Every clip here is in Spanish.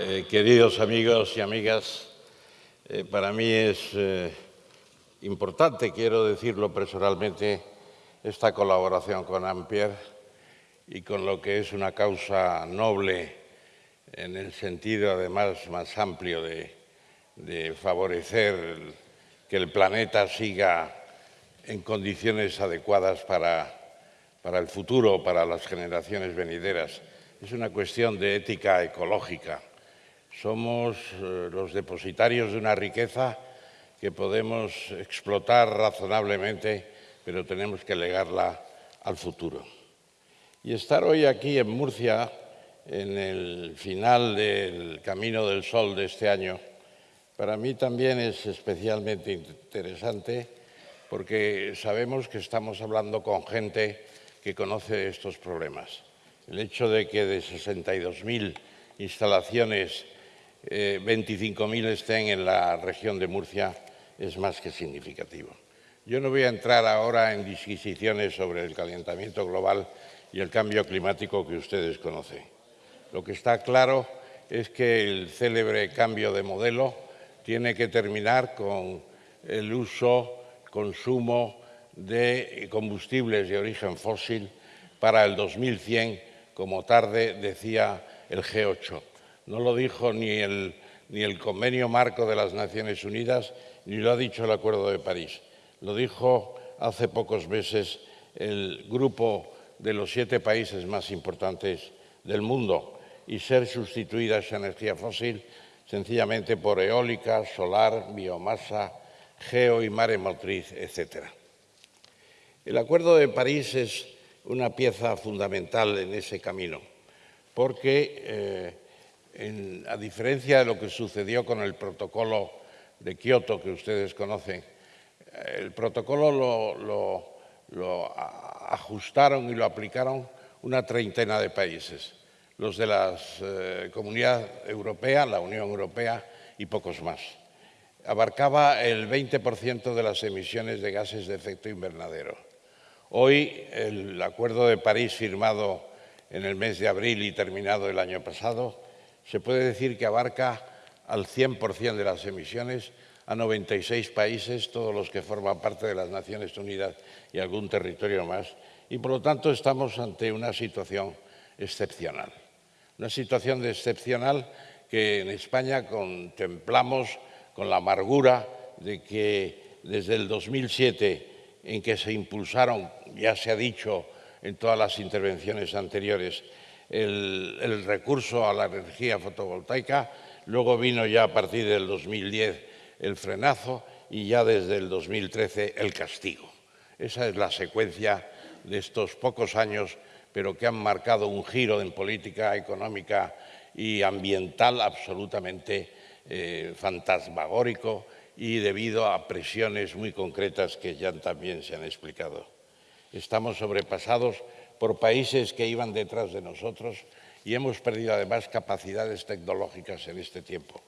Eh, queridos amigos y amigas, eh, para mí es eh, importante, quiero decirlo personalmente, esta colaboración con Ampier y con lo que es una causa noble en el sentido además más amplio de, favorecer que el planeta siga en condiciones adecuadas para, para el futuro, para las generaciones venideras. Es una cuestión de ética ecológica. Somos eh, los depositarios de una riqueza que podemos explotar razonablemente, pero tenemos que legarla al futuro. Y estar hoy aquí en Murcia, en el final del Camino del Sol de este año, para mí también es especialmente interesante porque sabemos que estamos hablando con gente que conoce estos problemas. El hecho de que de 62.000 instalaciones, 25.000 eh, estén en la región de Murcia es más que significativo. Yo no voy a entrar ahora en disquisiciones sobre el calentamiento global y el cambio climático que ustedes conocen. Lo que está claro es que el célebre cambio de modelo tiene que terminar con el uso, consumo de combustibles de origen fósil para el 2100 como tarde decía el G8. No lo dijo ni el, ni el Convenio Marco de las Naciones Unidas, ni lo ha dicho el Acuerdo de París. Lo dijo hace pocos meses el grupo de los siete países más importantes del mundo y ser sustituida esa energía fósil sencillamente por eólica, solar, biomasa, geo y maremotriz, etc. El Acuerdo de París es una pieza fundamental en ese camino, porque eh, a diferencia de lo que sucedió con el protocolo de Kioto que ustedes conocen, eh, el protocolo lo, ajustaron y lo aplicaron una treintena de países, los de la eh, Comunidad Europea, la Unión Europea y pocos más. Abarcaba el 20% de las emisiones de gases de efecto invernadero Hoy el Acuerdo de París firmado en el mes de abril y terminado el año pasado se puede decir que abarca al 100% de las emisiones a 96 países, todos los que forman parte de las Naciones Unidas y algún territorio más, y por lo tanto estamos ante una situación excepcional. Una situación excepcional que en España contemplamos con la amargura de que desde el 2007 en que se impulsaron, ya se ha dicho en todas las intervenciones anteriores, el, recurso a la energía fotovoltaica, luego vino ya a partir del 2010 el frenazo y ya desde el 2013 el castigo. Esa es la secuencia de estos pocos años, pero que han marcado un giro en política económica y ambiental absolutamente eh, fantasmagórico y debido a presiones muy concretas que ya también se han explicado. Estamos sobrepasados por países que iban detrás de nosotros y hemos perdido además capacidades tecnológicas en este tiempo.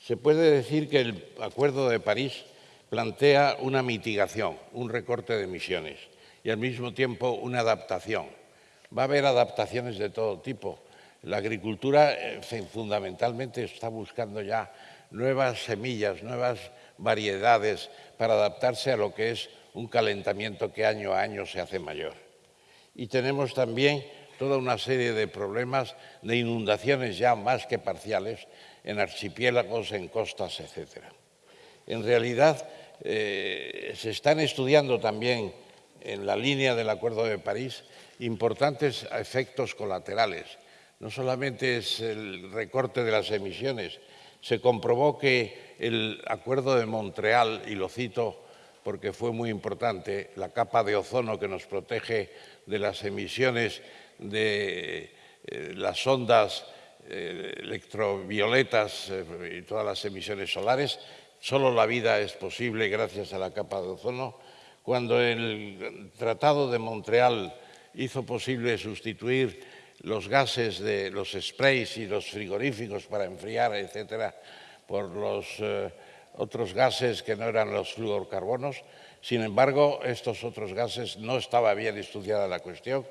Se puede decir que el Acuerdo de París plantea una mitigación, un recorte de emisiones y al mismo tiempo una adaptación. Va a haber adaptaciones de todo tipo. La agricultura eh, fundamentalmente está buscando ya nuevas semillas, nuevas variedades para adaptarse a lo que es un calentamiento que año a año se hace mayor. Y tenemos también toda una serie de problemas de inundaciones ya más que parciales en archipiélagos, en costas, etc. En realidad, eh, se están estudiando también en la línea del Acuerdo de París importantes efectos colaterales. No solamente es el recorte de las emisiones, se comprobó que el Acuerdo de Montreal, y lo cito porque fue muy importante, la capa de ozono que nos protege de las emisiones de eh, las ondas eh, electrovioletas eh, y todas las emisiones solares, solo la vida es posible gracias a la capa de ozono. Cuando el Tratado de Montreal hizo posible sustituir los gases de los sprays y los frigoríficos para enfriar, etcétera, por los otros gases que no eran los fluorocarbonos. Sin embargo, estos otros gases no estaba bien estudiada la cuestión,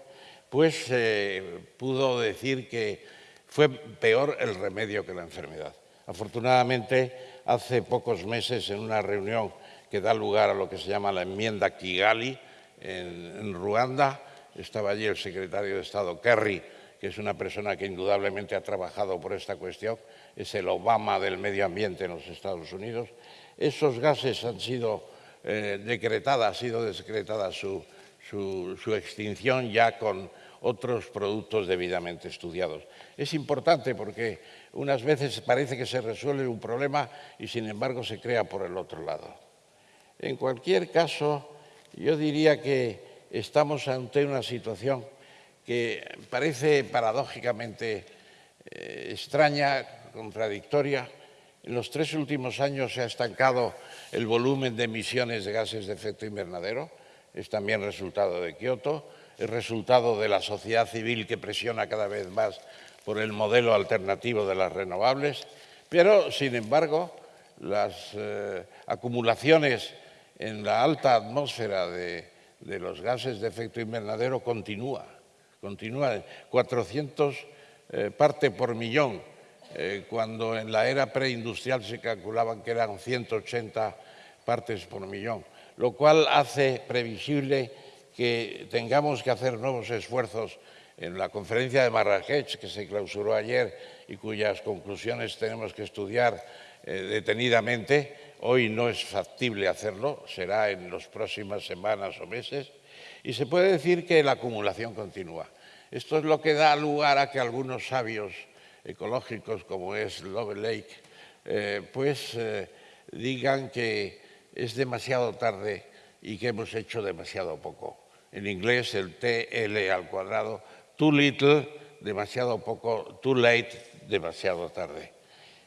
pues se pudo decir que fue peor el remedio que la enfermedad. Afortunadamente, hace pocos meses, en una reunión que da lugar a lo que se llama la enmienda Kigali, en, Ruanda, estaba allí el secretario de Estado Kerry, que es una persona que indudablemente ha trabajado por esta cuestión, es el Obama del medio ambiente en los Estados Unidos. Esos gases han sido eh, decretadas, ha sido decretada su, su extinción ya con otros productos debidamente estudiados. Es importante porque unas veces parece que se resuelve un problema y sin embargo se crea por el otro lado. En cualquier caso, yo diría que estamos ante una situación que parece paradójicamente eh, extraña, contradictoria. En los tres últimos años se ha estancado el volumen de emisiones de gases de efecto invernadero, es también resultado de Kioto, es resultado de la sociedad civil que presiona cada vez más por el modelo alternativo de las renovables, pero, sin embargo, las eh, acumulaciones en la alta atmósfera de, los gases de efecto invernadero continúa, continúa 400 eh, parte por millón, eh, cuando en la era preindustrial se calculaban que eran 180 partes por millón, lo cual hace previsible que tengamos que hacer nuevos esfuerzos en la conferencia de Marrakech, que se clausuró ayer y cuyas conclusiones tenemos que estudiar eh, detenidamente, hoy no es factible hacerlo, será en las próximas semanas o meses, y se puede decir que la acumulación continúa. Esto es lo que da lugar a que algunos sabios ecológicos, como es Love Lake, eh, pues eh, digan que es demasiado tarde y que hemos hecho demasiado poco. En inglés el TL al cuadrado too little, demasiado poco, too late, demasiado tarde.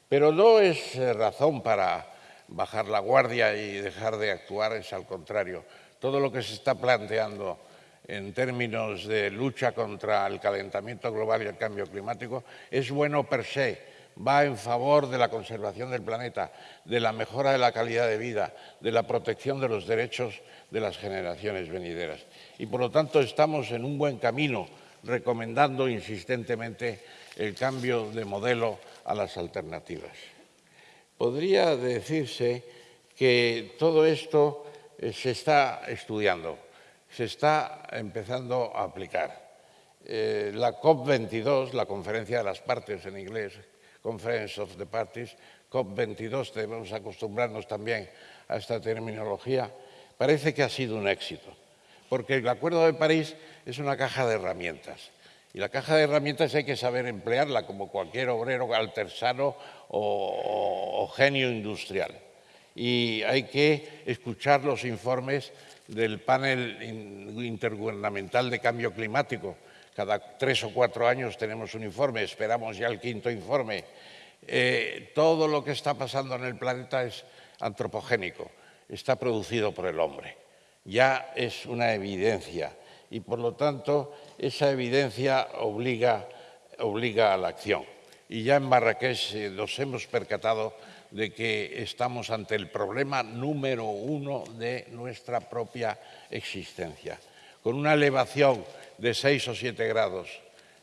Pero no es eh, razón para bajar la guardia y dejar de actuar, es al contrario. Todo lo que se está planteando en términos de lucha contra el calentamiento global y el cambio climático es bueno per se, va en favor de la conservación del planeta, de la mejora de la calidad de vida, de la protección de los derechos de las generaciones venideras. Y por lo tanto estamos en un buen camino recomendando insistentemente el cambio de modelo a las alternativas. Podría decirse que todo esto eh, se está estudiando, se está empezando a aplicar. Eh, la COP22, la conferencia de las partes en inglés, Conference of the Parties, COP22, debemos acostumbrarnos también a esta terminología, parece que ha sido un éxito porque el Acuerdo de París es una caja de herramientas. Y la caja de herramientas hay que saber emplearla como cualquier obrero artesano o, genio industrial. Y hay que escuchar los informes del panel intergubernamental de cambio climático. Cada tres o cuatro años tenemos un informe, esperamos ya el quinto informe. Eh, todo lo que está pasando en el planeta es antropogénico, está producido por el hombre ya es una evidencia y por lo tanto esa evidencia obliga, a la acción. Y ya en Marrakech eh, nos hemos percatado de que estamos ante el problema número uno de nuestra propia existencia. Con una elevación de 6 o 7 grados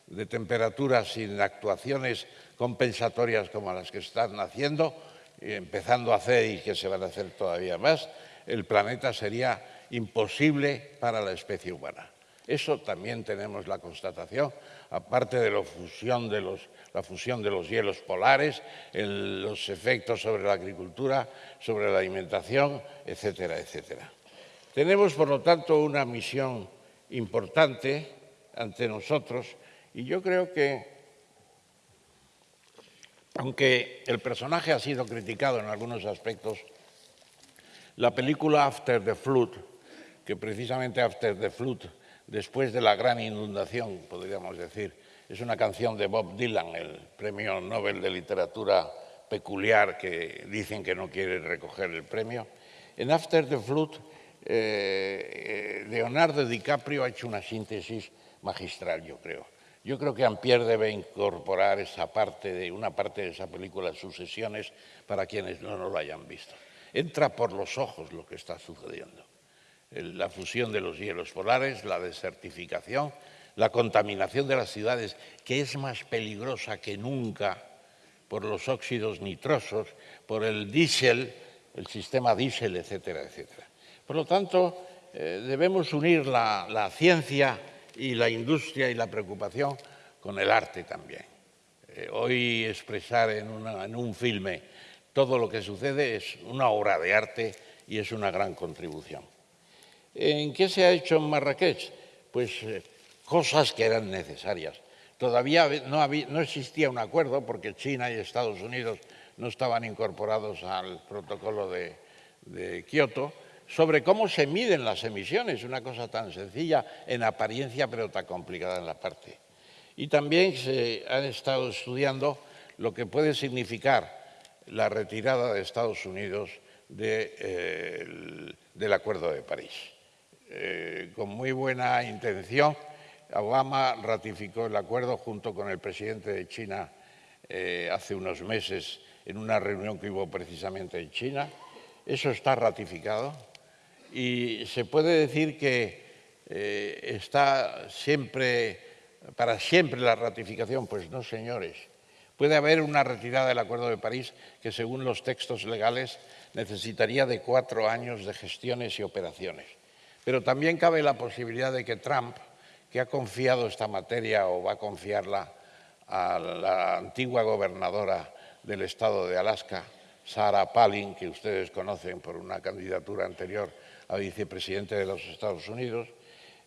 de temperatura sin actuaciones compensatorias como las que están haciendo, empezando a hacer y que se van a hacer todavía más, el planeta sería imposible para la especie humana. Eso también tenemos la constatación, aparte de la fusión de los, hielos polares, los efectos sobre la agricultura, sobre la alimentación, etcétera, etcétera. Tenemos, por lo tanto, una misión importante ante nosotros y yo creo que, aunque el personaje ha sido criticado en algunos aspectos, la película After the Flood que precisamente After the Flood, después de la gran inundación, podríamos decir, es una canción de Bob Dylan, el premio Nobel de Literatura peculiar que dicen que no quiere recoger el premio. En After the Flood, eh, eh, Leonardo DiCaprio ha hecho una síntesis magistral, yo creo. Yo creo que Ampier debe incorporar esa parte de, una parte de esa película sus sesiones para quienes no lo hayan visto. Entra por los ojos lo que está sucediendo la fusión de los hielos polares, la desertificación, la contaminación de las ciudades, que es más peligrosa que nunca por los óxidos nitrosos, por el diésel, el sistema diésel, etcétera, etcétera. Por lo tanto, eh, debemos unir la, ciencia y la industria y la preocupación con el arte también. Eh, hoy expresar en, en un filme todo lo que sucede es una obra de arte y es una gran contribución. ¿En qué se ha hecho en Marrakech? Pues eh, cosas que eran necesarias. Todavía no, existía un acuerdo porque China y Estados Unidos no estaban incorporados al protocolo de, de Kioto sobre cómo se miden las emisiones, una cosa tan sencilla en apariencia pero tan complicada en la parte. Y también se han estado estudiando lo que puede significar la retirada de Estados Unidos eh, del Acuerdo de París. Eh, con muy buena intención, Obama ratificó el acuerdo junto con el presidente de China eh, hace unos meses en una reunión que hubo precisamente en China. Eso está ratificado y se puede decir que está siempre, para siempre la ratificación. Pues no, señores. Puede haber una retirada del Acuerdo de París que, según los textos legales, necesitaría de cuatro años de gestiones y operaciones. Pero también cabe la posibilidad de que Trump, que ha confiado esta materia o va a confiarla a la antigua gobernadora del estado de Alaska, Sarah Palin, que ustedes conocen por una candidatura anterior a vicepresidente de los Estados Unidos,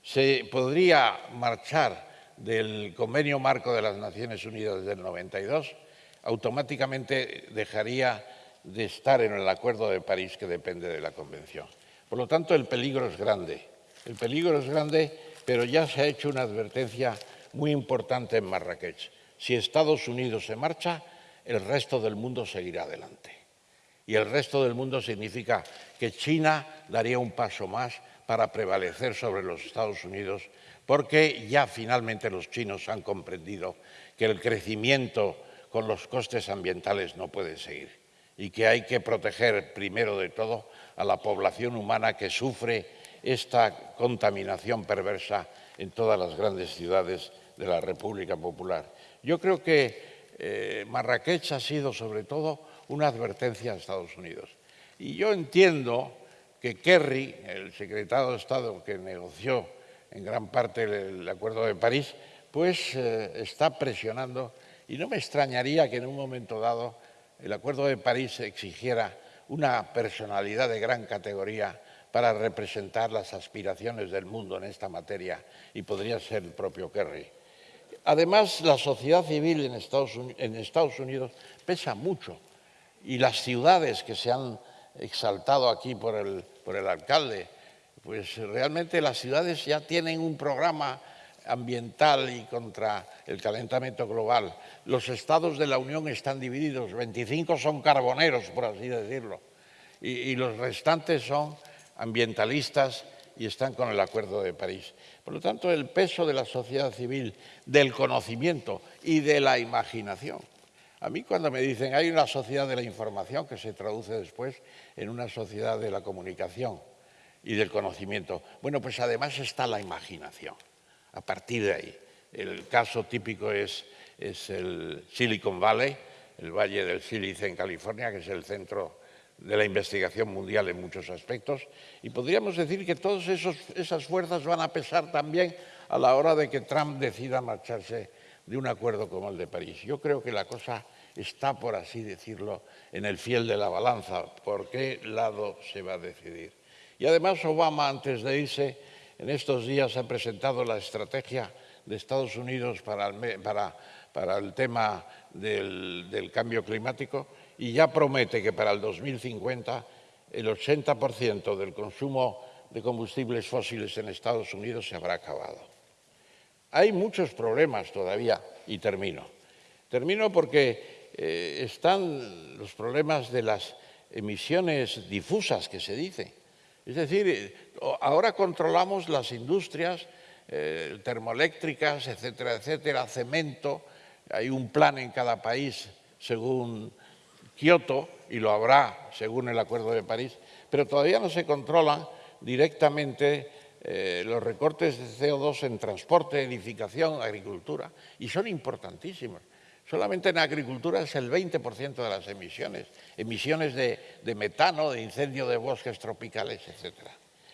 se podría marchar del Convenio Marco de las Naciones Unidas del 92, automáticamente dejaría de estar en el Acuerdo de París que depende de la Convención. Por lo tanto, el peligro es grande. El peligro es grande, pero ya se ha hecho una advertencia muy importante en Marrakech. Si Estados Unidos se marcha, el resto del mundo seguirá adelante. Y el resto del mundo significa que China daría un paso más para prevalecer sobre los Estados Unidos porque ya finalmente los chinos han comprendido que el crecimiento con los costes ambientales no puede seguir y que hay que proteger primero de todo a la población humana que sufre esta contaminación perversa en todas las grandes ciudades de la República Popular. Yo creo que eh, Marrakech ha sido sobre todo una advertencia a Estados Unidos. Y yo entiendo que Kerry, el secretario de Estado que negoció en gran parte el Acuerdo de París, pues eh, está presionando y no me extrañaría que en un momento dado el Acuerdo de París exigiera una personalidad de gran categoría para representar las aspiraciones del mundo en esta materia y podría ser el propio Kerry. Además, la sociedad civil en Estados, Unidos pesa mucho y las ciudades que se han exaltado aquí por el alcalde, pues realmente las ciudades ya tienen un programa ambiental y contra el calentamiento global. Los estados de la Unión están divididos, 25 son carboneros, por así decirlo, y, los restantes son ambientalistas y están con el Acuerdo de París. Por lo tanto, el peso de la sociedad civil, del conocimiento y de la imaginación. A mí cuando me dicen hay una sociedad de la información que se traduce después en una sociedad de la comunicación, y del conocimiento. Bueno, pues además está la imaginación. A partir de ahí, el caso típico es, el Silicon Valley, el Valle del Sílice en California, que es el centro de la investigación mundial en muchos aspectos, y podríamos decir que todas esas fuerzas van a pesar también a la hora de que Trump decida marcharse de un acuerdo como el de París. Yo creo que la cosa está, por así decirlo, en el fiel de la balanza. ¿Por qué lado se va a decidir? Y además Obama, antes de irse, en estos días ha presentado la estrategia de Estados Unidos para el, tema del, cambio climático y ya promete que para el 2050 el 80% del consumo de combustibles fósiles en Estados Unidos se habrá acabado. Hay muchos problemas todavía y termino. Termino porque eh, están los problemas de las emisiones difusas que se dice. Es decir, eh, ahora controlamos las industrias eh, termoeléctricas, etcétera, etcétera, cemento. Hay un plan en cada país según Kioto y lo habrá según el Acuerdo de París, pero todavía no se controlan directamente eh, los recortes de CO2 en transporte, edificación, agricultura, y son importantísimos. Solamente en agricultura es el 20% de las emisiones, emisiones de, metano, de incendio de bosques tropicales, etc.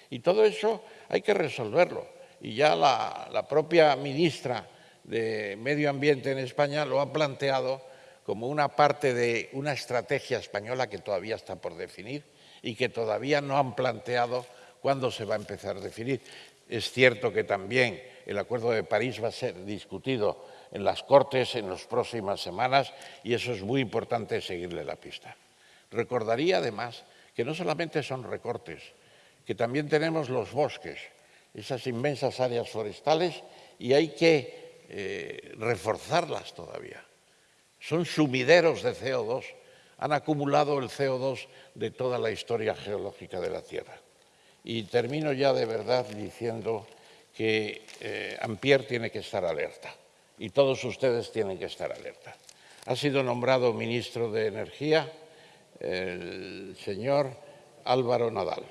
Y todo eso hay que resolverlo. Y ya la propia ministra de Medio Ambiente en España lo ha planteado como una parte de una estrategia española que todavía está por definir y que todavía no han planteado cuándo se va a empezar a definir. Es cierto que también el Acuerdo de París va a ser discutido en las Cortes en las próximas semanas y eso es muy importante seguirle la pista. Recordaría además que no solamente son recortes, que también tenemos los bosques, esas inmensas áreas forestales y hay que eh, reforzarlas todavía. Son sumideros de CO2, han acumulado el CO2 de toda la historia geológica de la Tierra. Y termino ya de verdad diciendo que eh, Ampier tiene que estar alerta y todos ustedes tienen que estar alerta. Ha sido nombrado ministro de Energía el señor Álvaro Nadal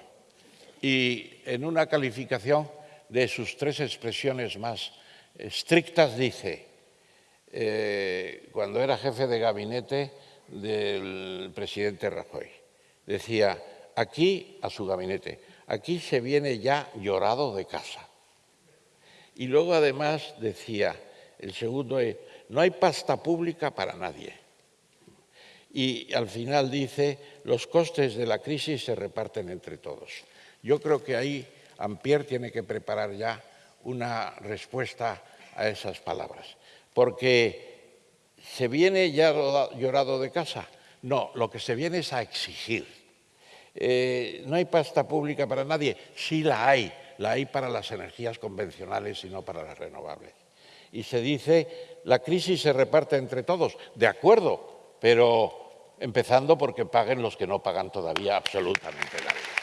y en una calificación de sus tres expresiones más estrictas dice, eh, cuando era jefe de gabinete del presidente Rajoy, decía, aquí a su gabinete, aquí se viene ya llorado de casa. Y luego además decía, el segundo es, no hay pasta pública para nadie. Y al final dice, los costes de la crisis se reparten entre todos. Yo creo que ahí Ampier tiene que preparar ya una respuesta a esas palabras. Porque se viene ya llorado de casa. No, lo que se viene es a exigir eh, no hay pasta pública para nadie. Sí la hay, la hay para las energías convencionales y no para las renovables. Y se dice, la crisis se reparte entre todos. De acuerdo, pero empezando porque paguen los que no pagan todavía absolutamente nada.